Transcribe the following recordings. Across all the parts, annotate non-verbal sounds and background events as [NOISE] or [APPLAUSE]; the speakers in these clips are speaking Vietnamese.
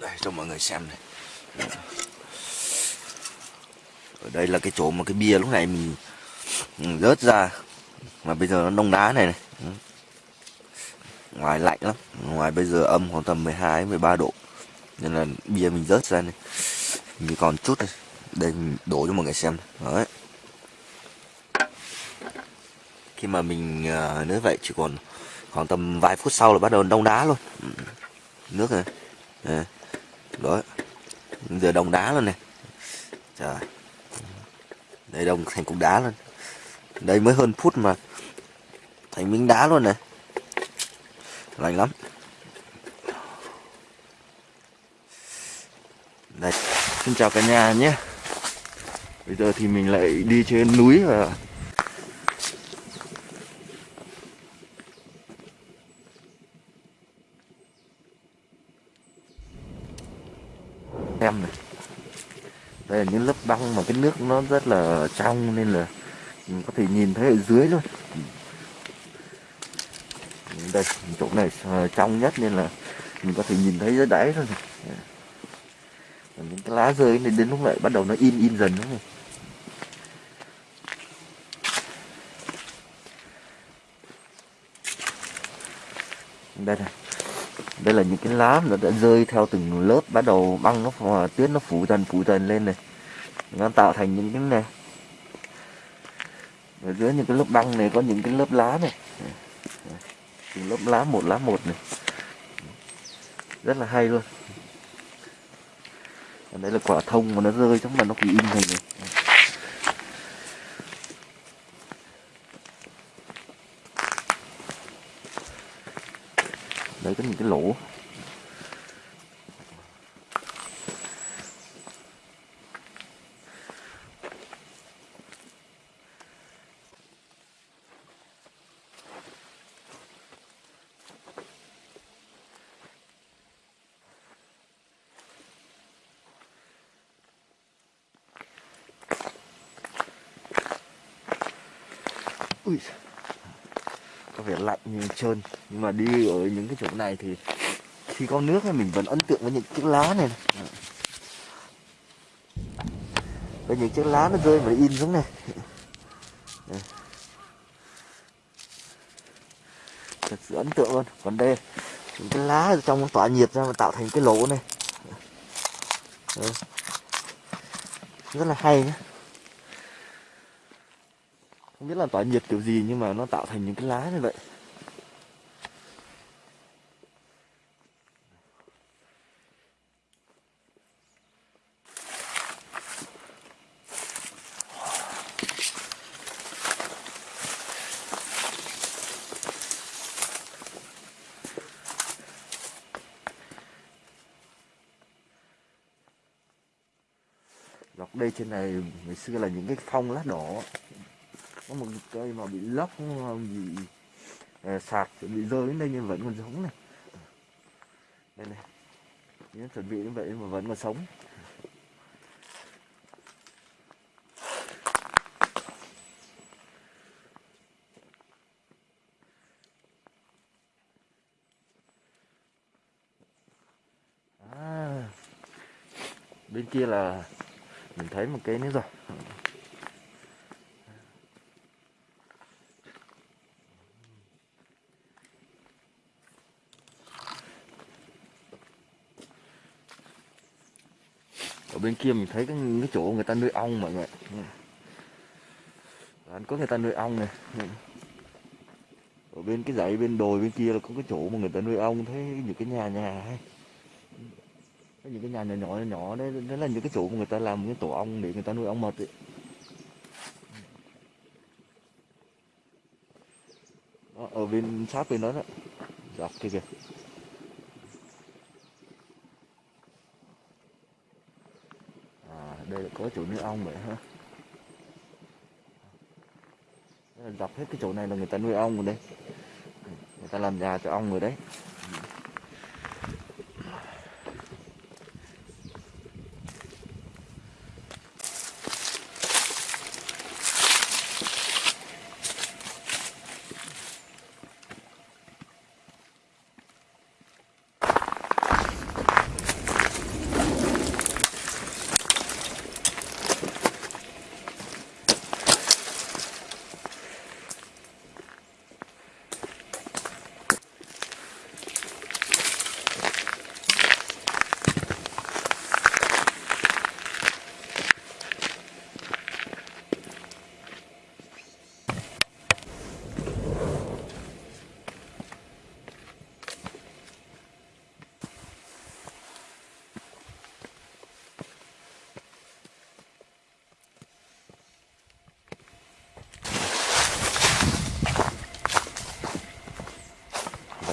đây, cho mọi người xem này. Ở đây là cái chỗ mà cái bia lúc này mình rớt ra, mà bây giờ nó đông đá này này. Ngoài lạnh lắm, ngoài bây giờ âm khoảng tầm 12 13 độ, nên là bia mình rớt ra này. Mình còn chút này đây, mình đổ cho mọi người xem đấy. Khi mà mình à, nếu vậy chỉ còn khoảng tầm vài phút sau là bắt đầu đông đá luôn. Nước này. Đấy đó giờ đông đá luôn này trời. Đây đông thành cục đá luôn đây mới hơn phút mà thành miếng đá luôn này lành lắm. Đây. Xin chào cả nhà nhé. Bây giờ thì mình lại đi trên núi và em này đây là những lớp băng mà cái nước nó rất là trong nên là mình có thể nhìn thấy ở dưới luôn đây, chỗ này ờ, trong nhất nên là mình có thể nhìn thấy dưới đáy thôi này. những cái lá rơi này đến lúc lại bắt đầu nó in in dần nữa này. đây này đây là những cái lá nó đã rơi theo từng lớp, bắt đầu băng nó tuyết nó phủ dần phủ dần lên này. Nó tạo thành những cái này. Ở dưới những cái lớp băng này có những cái lớp lá này. Từng lớp lá một lá một này. Rất là hay luôn. Đây là quả thông mà nó rơi trong mà nó bị in hình này đấy có những cái lỗ Ui, có vẻ lạnh như trơn. Nhưng mà đi ở những cái chỗ này thì khi có nước thì mình vẫn ấn tượng với những chiếc lá này, này. với những chiếc lá nó rơi và in xuống này. Thật sự ấn tượng luôn. Còn đây những cái lá trong tỏa nhiệt ra mà tạo thành cái lỗ này. Rất là hay nhé là tỏa nhiệt kiểu gì nhưng mà nó tạo thành những cái lá như vậy. Dọc đây trên này, ngày xưa là những cái phong lá đỏ có một cây mà bị lốc bị sạt sạt bị rơi đến đây nhưng vẫn còn sống này. Đây này. Những chuẩn bị như vậy mà vẫn còn sống. À, bên kia là mình thấy một cái nữa rồi ở bên kia mình thấy cái, cái chỗ người ta nuôi ong mọi người. Ừ. Anh có người ta nuôi ong này ừ. ở bên cái dãy bên đồi bên kia là có cái chỗ mà người ta nuôi ong thấy những cái nhà nhà hay. Những cái nhà nhỏ nhỏ nhỏ đấy đó là những cái chỗ mà người ta làm cái tổ ong để người ta nuôi ong mật ấy. Đó, ở bên sát bên đó đó. Dọc kia kìa à, đây là có chỗ nuôi ong vậy ha là dọc hết cái chỗ này là người ta nuôi ong rồi đấy, người ta làm nhà cho ong rồi đấy.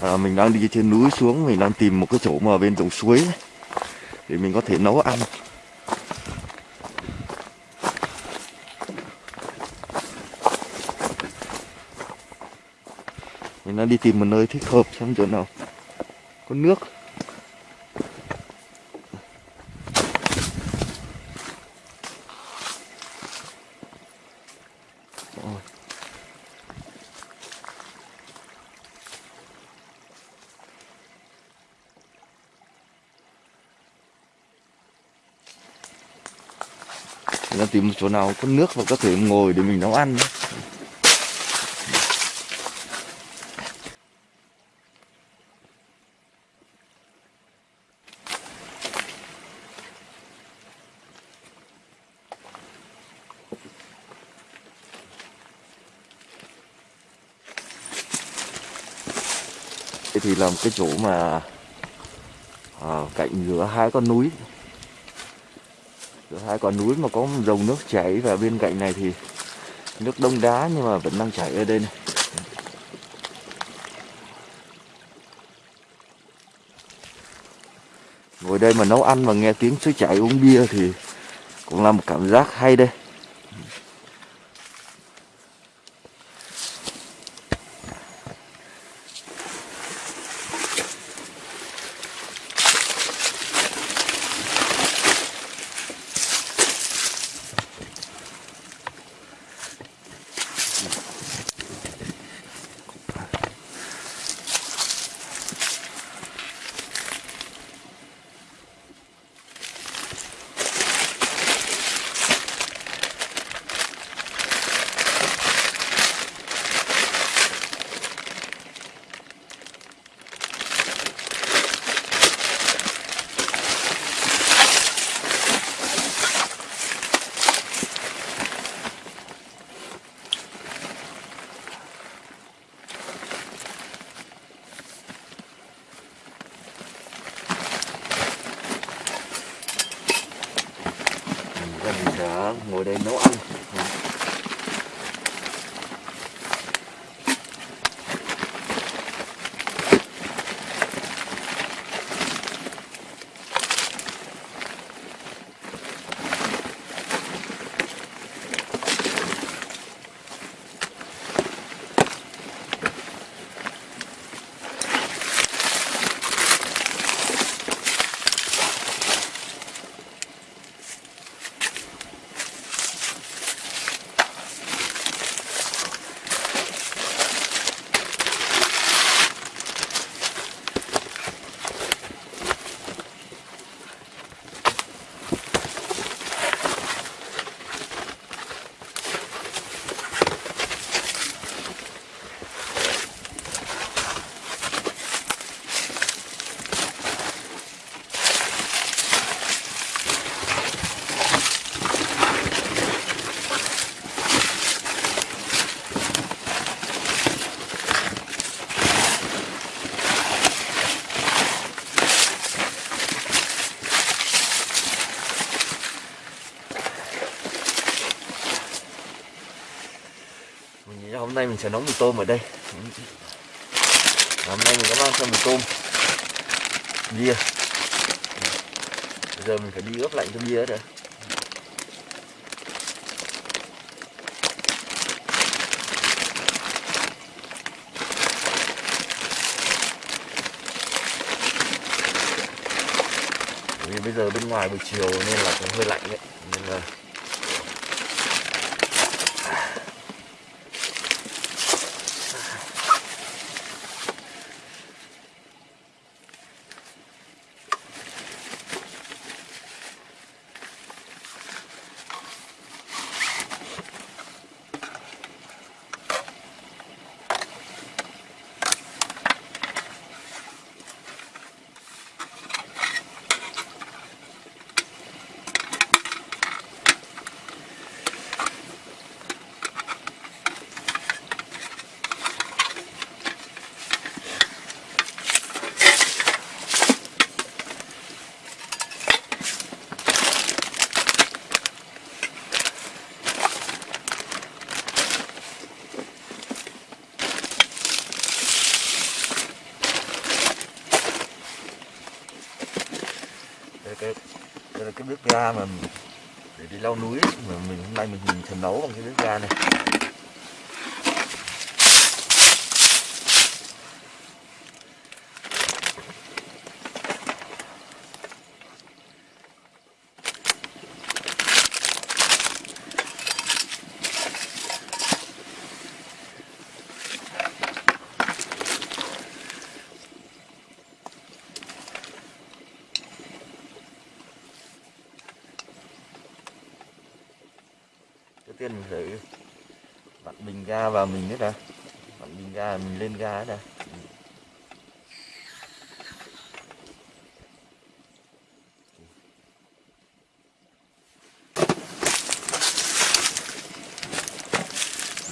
À, mình đang đi trên núi xuống mình đang tìm một cái chỗ mà bên dòng suối ấy, để mình có thể nấu ăn. Mình đang đi tìm một nơi thích hợp xem chỗ nào. Có nước. Tìm một chỗ nào có nước và có thể ngồi để mình nấu ăn. Đây thì là một cái chỗ mà à, cạnh giữa hai con núi giữa quả núi mà có dòng nước chảy và bên cạnh này thì nước đông đá nhưng mà vẫn đang chảy ở đây này. Ngồi đây mà nấu ăn và nghe tiếng suối chảy uống bia thì cũng là một cảm giác hay đây. Nay mình sẽ nấu mì tôm ở đây. Hôm nay mình có mang theo mì tôm. Bia. Bây giờ mình phải đi ướp lạnh cho bia nữa vì bây giờ bên ngoài buổi chiều nên là cũng hơi lạnh đấy. Nên là cái đây là cái bếp ga mà để đi leo núi mà mình hôm nay mình mình nấu bằng cái bếp ga này. Mình vặn bình ga vào mình hết đã. Vặn bình ga, mình lên ga hết đã.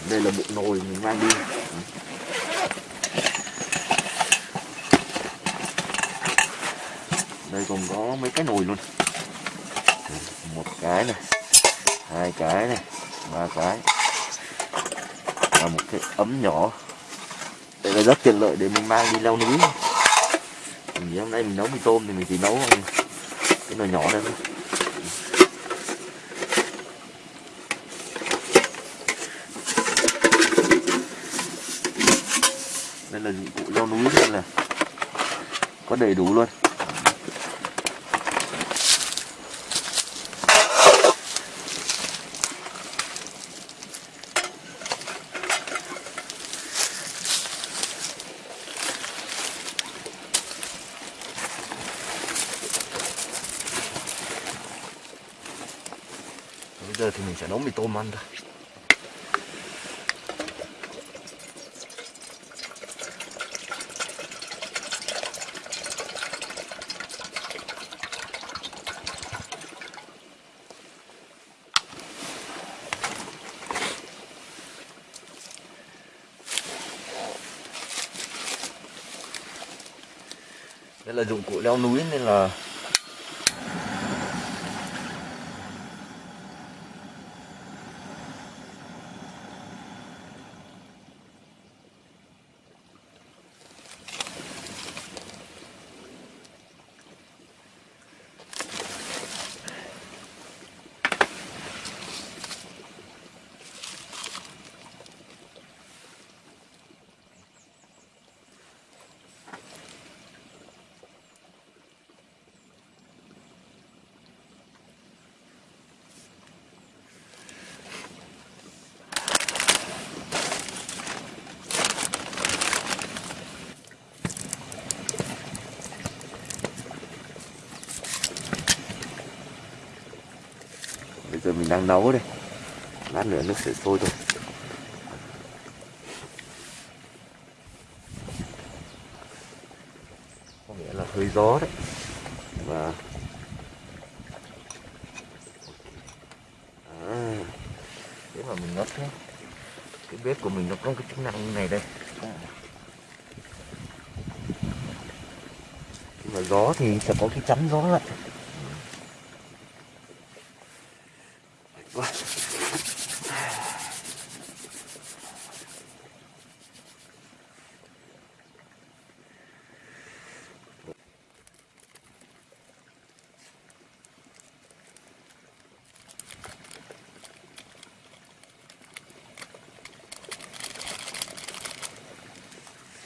Đây là bộ nồi mình mang đi. Đây còn có mấy cái nồi luôn. Một cái này, hai cái này ba cái. Và một cái ấm nhỏ. Đây là rất tiện lợi để mình mang đi leo núi. Mình hôm nay mình nấu mì tôm thì mình chỉ nấu cái nồi nhỏ đây thôi. Đây là dụng cụ leo núi đây là có đầy đủ luôn bây giờ thì mình sẽ nấu mì tôm ăn thôi đây là dụng cụ leo núi nên là đang nấu đây. Lát nữa nước sẽ sôi thôi. Có nghĩa là hơi gió đấy. Và à, thế mà mình ngất thế cái bếp của mình nó có cái chức năng này đây. Khi mà gió thì sẽ có cái chắn gió lại quá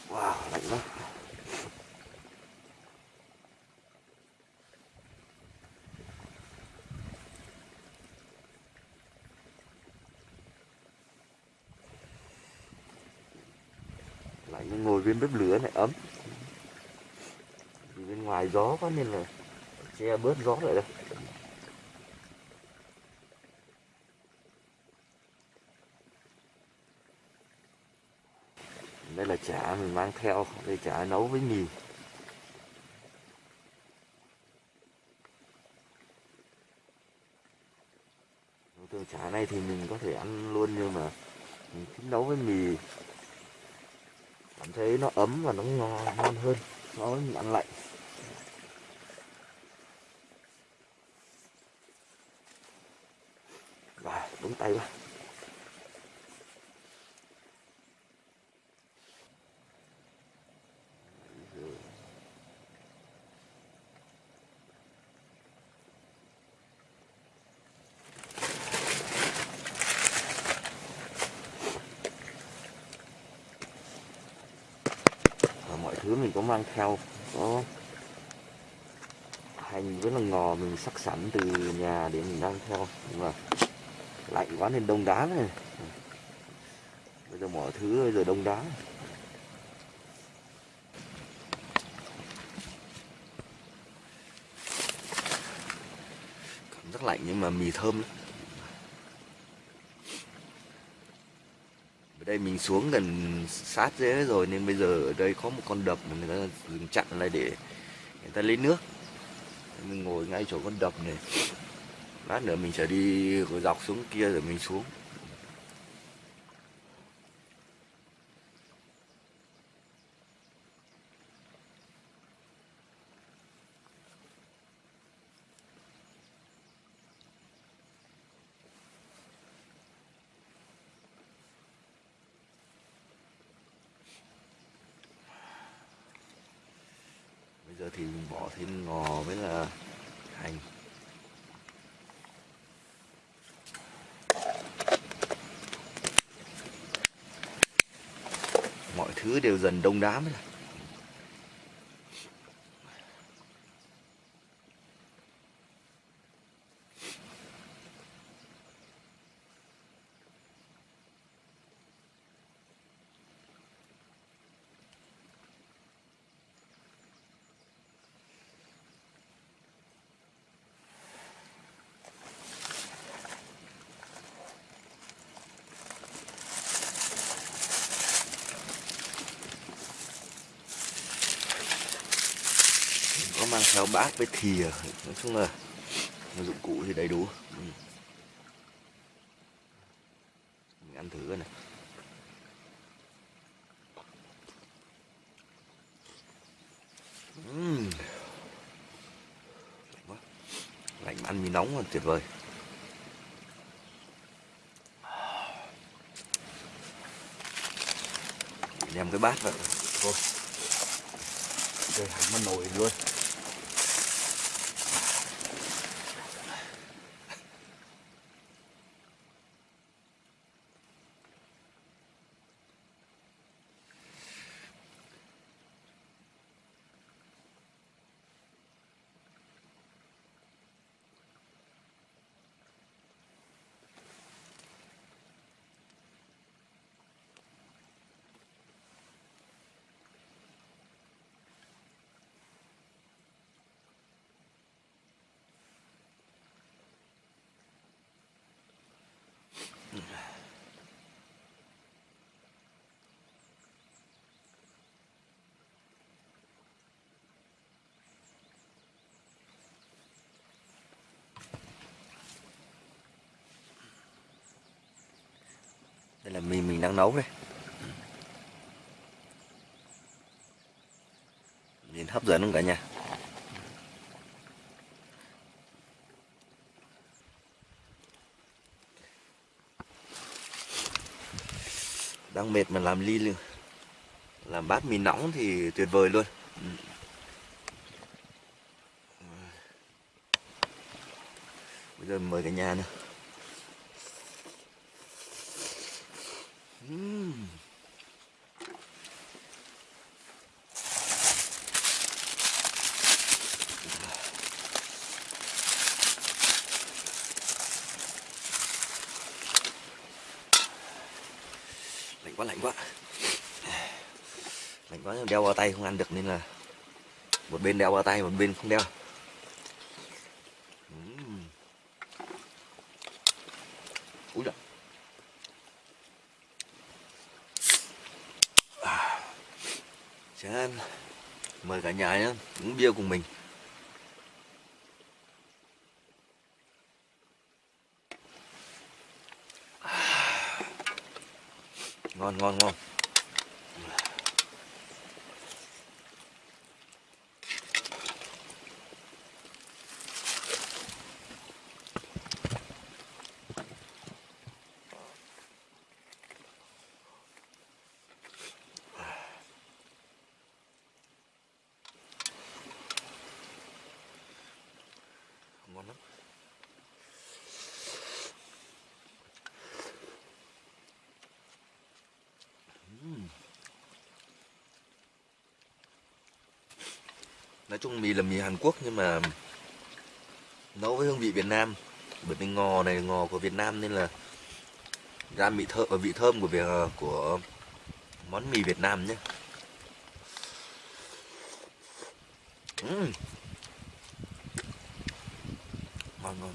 wow lạnh quá bếp lửa này, ấm. Vì bên ngoài gió quá nên là che bớt gió lại đây. Đây là chả mình mang theo, đây chả nấu với mì. Thường chả này thì mình có thể ăn luôn, nhưng mà mình thích nấu với mì cảm thấy nó ấm và nó ngon, ngon hơn so với mình ăn lạnh. Và đúng tay quá mình có mang theo có hành với là ngò mình sắc sẵn từ nhà để mình mang theo. Nhưng mà lạnh quá nên đông đá này. Bây giờ mọi thứ bây giờ đông đá. Cảm giác lạnh nhưng mà mì thơm lắm ở đây mình xuống gần sát dễ rồi, nên bây giờ ở đây có một con đập mà người ta dừng chặn lại để người ta lấy nước. Mình ngồi ngay chỗ con đập này. Lát nữa mình sẽ đi dọc xuống kia rồi mình xuống bây giờ thì mình bỏ thêm ngò với là hành mọi thứ đều dần đông đá mới là có mang theo bát với thìa, nói chung là dụng cụ thì đầy đủ. Ừ. Mình ăn thử này ừ. uhm. lạnh mà ăn mì nóng là tuyệt vời. Đem cái bát vào. Thôi. Đây, hẳn mà nồi luôn đây là mì mình đang nấu đây. Nhìn hấp dẫn không cả nhà? Đang mệt mà làm ly làm bát mì nóng thì tuyệt vời luôn. Bây giờ mời cả nhà nữa Lạnh quá lạnh quá. Lạnh quá, đeo vào tay không ăn được nên là một bên đeo vào tay, một bên không đeo. Nhà nhé, uống bia cùng mình. [SIGHS] Ngon ngon ngon. ngon nói chung mì là mì Hàn Quốc nhưng mà nấu với hương vị Việt Nam bởi vì ngò này, ngò của Việt Nam nên là ra vị thơm ờ, vị thơm của việc ờ, của món mì Việt Nam nhé uhm. ngon ngon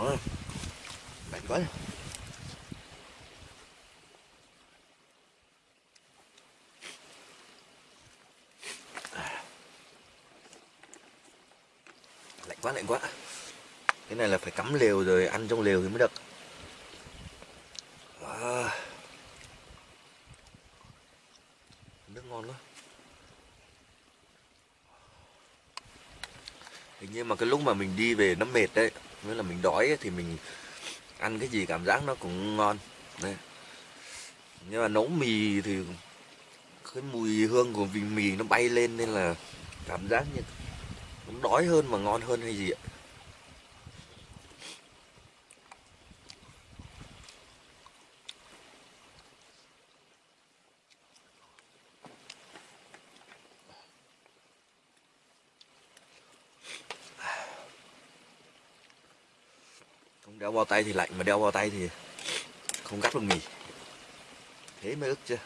Ôi, lạnh quá lạnh quá lạnh quá. Cái này là phải cắm lều rồi ăn trong lều thì mới được. Wow. nước ngon quá. Hình như mà cái lúc mà mình đi về nó mệt đấy nghĩa là mình đói ấy, thì mình ăn cái gì cảm giác nó cũng ngon. Đấy. Nhưng mà nấu mì thì cái mùi hương của vị mì nó bay lên nên là cảm giác như đói hơn mà ngon hơn hay gì ạ? Không đeo bao tay thì lạnh, mà đeo bao tay thì không gắt được mì thế mới ức chưa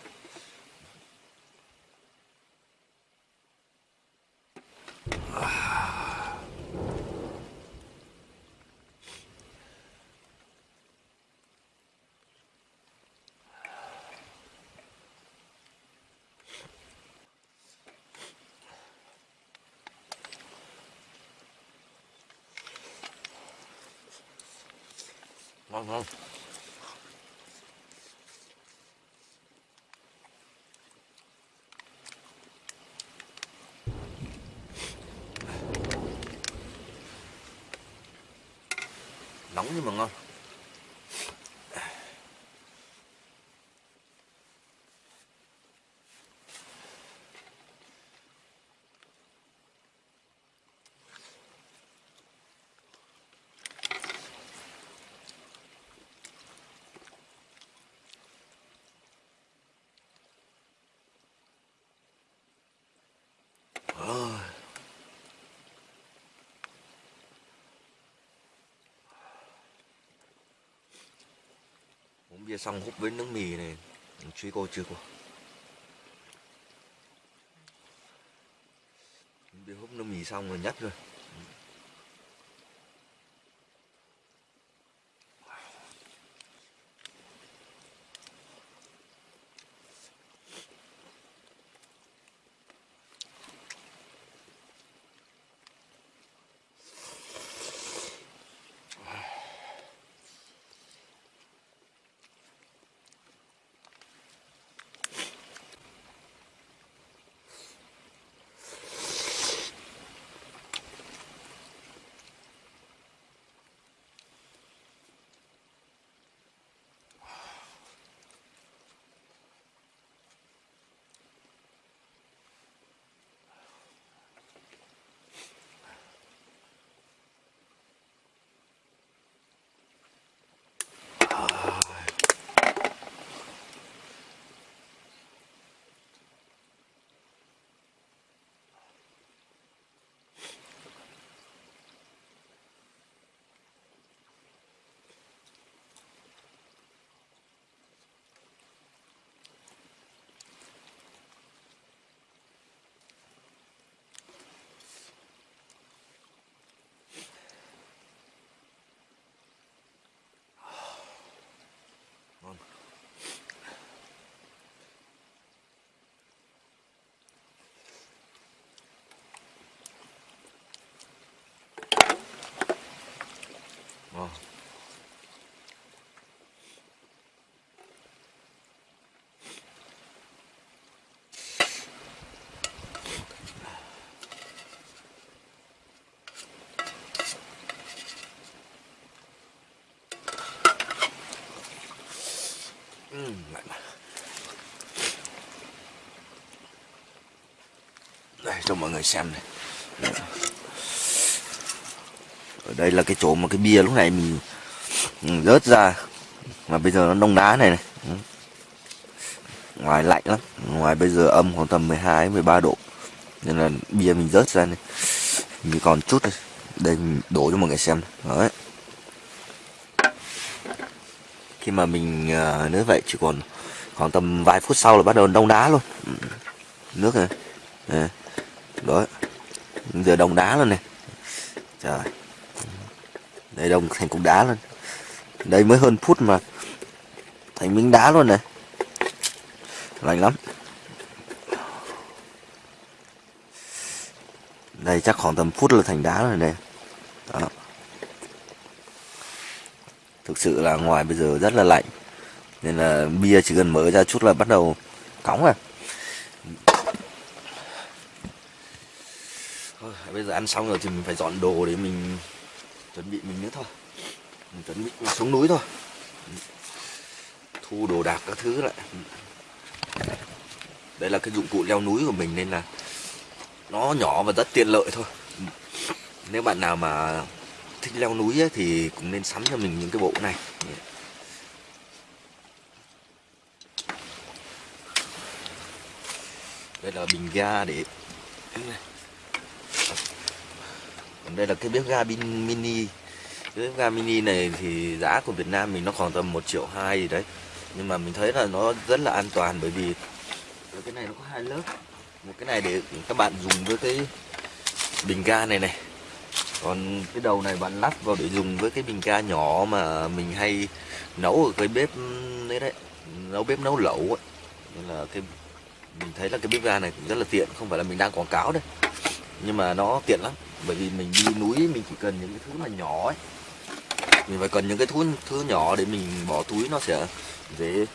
ngon ngon nóng nhưng mà ngon Ôi. uống bia xong hút với nước mì này truy cô chưa cô bia hút nước mì xong rồi nhấp rồi đây cho mọi người xem này. Ở đây là cái chỗ mà cái bia lúc này mình rớt ra mà bây giờ nó đông đá này này. Ngoài lạnh lắm ngoài bây giờ âm khoảng tầm 12 13 độ nên là bia mình rớt ra này. Mình còn chút đây đây mình đổ cho mọi người xem đấy. Khi mà mình ờ, uh, nếu vậy chỉ còn khoảng tầm vài phút sau là bắt đầu đông đá luôn. Nước này. Này đó giờ đông đá luôn này. Trời. Đây đông thành cục đá luôn đây mới hơn phút mà thành miếng đá luôn này. Lạnh lắm. Đây chắc khoảng tầm phút là thành đá rồi đây đó. thực sự là ngoài bây giờ rất là lạnh. Nên là bia chỉ cần mở ra chút là bắt đầu cóng à thôi bây giờ ăn xong rồi thì mình phải dọn đồ để mình chuẩn bị mình nữa thôi. Mình chuẩn bị xuống núi thôi. Thu đồ đạc các thứ lại. Đây là cái dụng cụ leo núi của mình nên là nó nhỏ và rất tiện lợi thôi. Nếu bạn nào mà thích leo núi ấy, thì cũng nên sắm cho mình những cái bộ này. Đây là bình ga để đây là cái bếp ga mini. Cái bếp ga mini này thì giá của Việt Nam mình nó khoảng tầm 1 triệu hai gì đấy. Nhưng mà mình thấy là nó rất là an toàn bởi vì cái này nó có hai lớp. Một cái này để các bạn dùng với cái bình ga này này. Còn cái đầu này bạn lắp vào để dùng với cái bình ga nhỏ mà mình hay nấu ở cái bếp đấy đấy, nấu bếp nấu lẩu ấy. nên là cái, mình thấy là cái bếp ga này cũng rất là tiện, không phải là mình đang quảng cáo đây nhưng mà nó tiện lắm bởi vì mình đi núi, mình chỉ cần những cái thứ mà nhỏ ấy. Mình phải cần những cái thứ thứ nhỏ để mình bỏ túi nó sẽ dễ.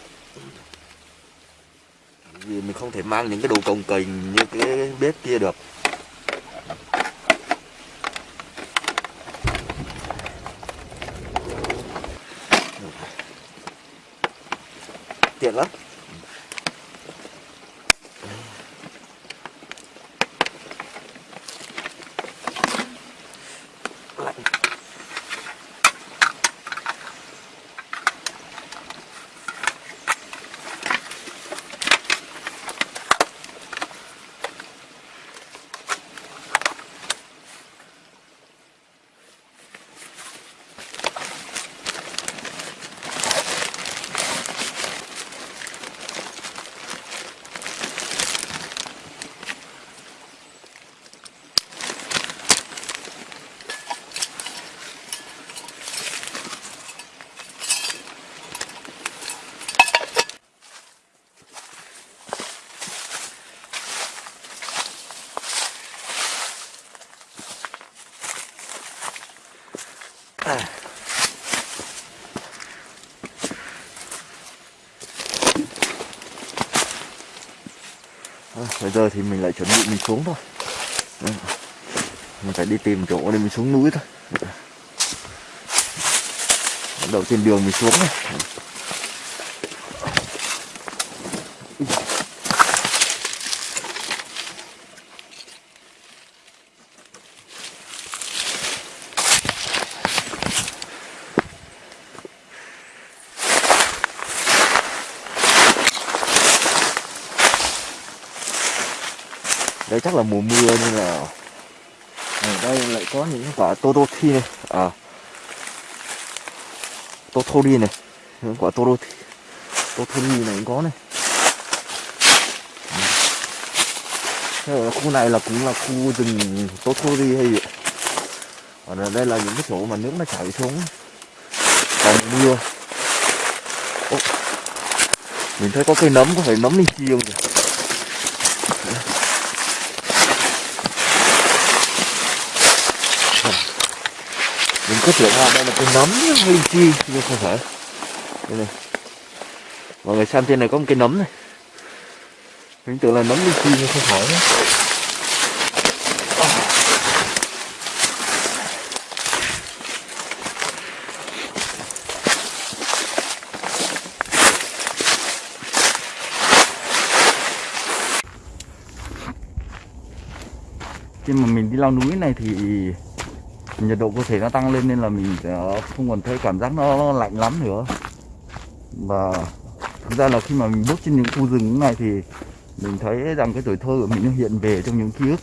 Vì mình không thể mang những cái đồ cồng cành như cái bếp kia được. Tiện lắm. Bây giờ thì mình lại chuẩn bị mình xuống thôi. Mình phải đi tìm chỗ để mình xuống núi thôi. Bắt đầu trên đường mình xuống này. Đây chắc là mùa mưa nên là ở đây lại có những quả totothi này. À totori này. Những quả totothi totori này cũng có này. Thế ở khu này là cũng là khu rừng totori hay gì còn ở đây là những cái chỗ mà nước nó chảy xuống. Còn mưa. Ô, mình thấy có cây nấm có thể nấm đi chiêu kìa cứ tưởng là đây là cây nấm linh chi nhưng không phải. Đây này. Mọi người xem trên này có một cây nấm này. Mình tưởng là nấm linh chi nhưng không phải nữa. khi mà mình đi leo núi này thì nhiệt độ cơ thể nó tăng lên nên là mình ờ, không còn thấy cảm giác nó lạnh lắm nữa. Và thực ra là khi mà mình bước trên những khu rừng này thì mình thấy rằng cái tuổi thơ của mình nó hiện về trong những ký ức.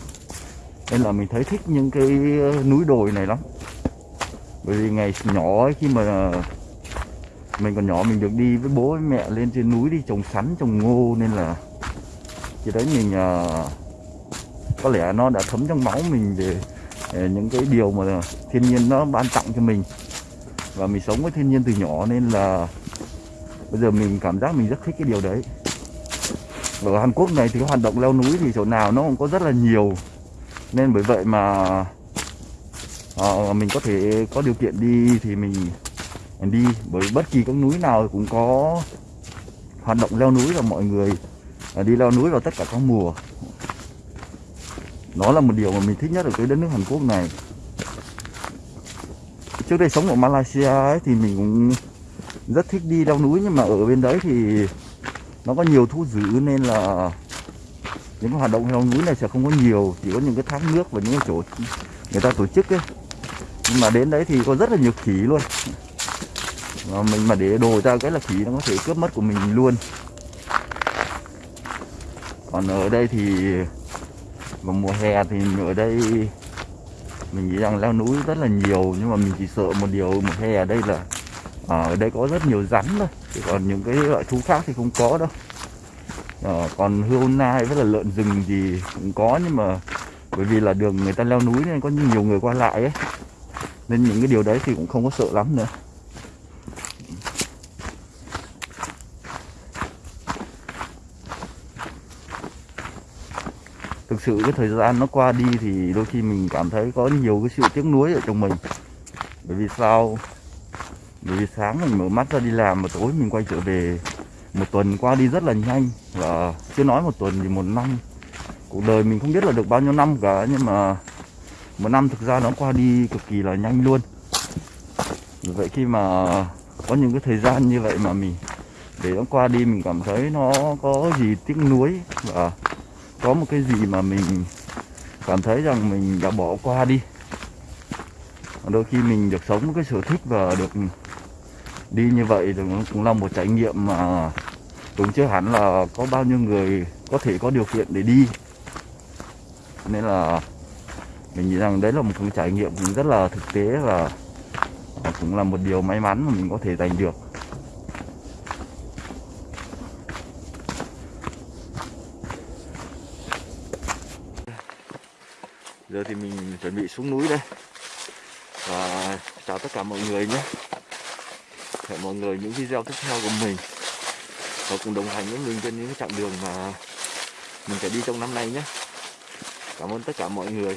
Nên là mình thấy thích những cái ờ, núi đồi này lắm. Bởi vì ngày nhỏ ấy, khi mà mình còn nhỏ mình được đi với bố với mẹ lên trên núi đi trồng sắn trồng ngô nên là khi đấy mình ờ, có lẽ nó đã thấm trong máu mình về về Ờ, những cái điều mà thiên nhiên nó ban tặng cho mình. Và mình sống với thiên nhiên từ nhỏ nên là bây giờ mình cảm giác mình rất thích cái điều đấy. Và ở Hàn Quốc này thì cái hoạt động leo núi thì chỗ nào nó cũng có rất là nhiều. Nên bởi vậy mà à, mình có thể có điều kiện đi thì mình mình đi. Bởi bất kỳ các núi nào cũng có hoạt động leo núi và mọi người ờ, đi leo núi vào tất cả các mùa đó là một điều mà mình thích nhất ở cái đất nước Hàn Quốc này. Trước đây sống ở Malaysia ấy, thì mình cũng rất thích đi leo núi nhưng mà ở bên đấy thì nó có nhiều thu giữ nên là những cái hoạt động leo núi này sẽ không có nhiều chỉ có những cái thác nước và những cái chỗ người ta tổ chức ấy. Nhưng mà đến đấy thì có rất là nhiều khỉ luôn. Mà mình mà để đồ ra cái là khỉ nó có thể cướp mất của mình luôn. Còn ở đây thì và mùa hè thì ở đây mình nghĩ rằng leo núi rất là nhiều nhưng mà mình chỉ sợ một điều mùa hè ở đây là à, ở đây có rất nhiều rắn thôi chứ còn những cái loại thú khác thì không có đâu. À, còn hươu nai với là lợn rừng thì cũng có nhưng mà bởi vì là đường người ta leo núi nên có nhiều người qua lại ấy. Nên những cái điều đấy thì cũng không có sợ lắm nữa. Thực sự cái thời gian nó qua đi thì đôi khi mình cảm thấy có nhiều cái sự tiếc nuối ở trong mình. Bởi vì sao? Bởi vì sáng mình mở mắt ra đi làm mà tối mình quay trở về, một tuần qua đi rất là nhanh. Và chưa nói một tuần thì một năm. Cuộc đời mình không biết là được bao nhiêu năm cả, nhưng mà một năm thực ra nó qua đi cực kỳ là nhanh luôn. Vậy khi mà có những cái thời gian như vậy mà mình, để nó qua đi mình cảm thấy nó có gì tiếc nuối và có một cái gì mà mình cảm thấy rằng mình đã bỏ qua đi. Đôi khi mình được sống cái sở thích và được đi như vậy thì nó cũng là một trải nghiệm mà cũng chưa hẳn là có bao nhiêu người có thể có điều kiện để đi. Nên là mình nghĩ rằng đấy là một cái trải nghiệm cũng rất là thực tế và cũng là một điều may mắn mà mình có thể giành được. Giờ thì mình chuẩn bị xuống núi đây. Và chào tất cả mọi người nhé. Hẹn mọi người những video tiếp theo của mình. Và cùng đồng hành với mình trên những cái chặng đường mà mình phải đi trong năm nay nhé. Cảm ơn tất cả mọi người.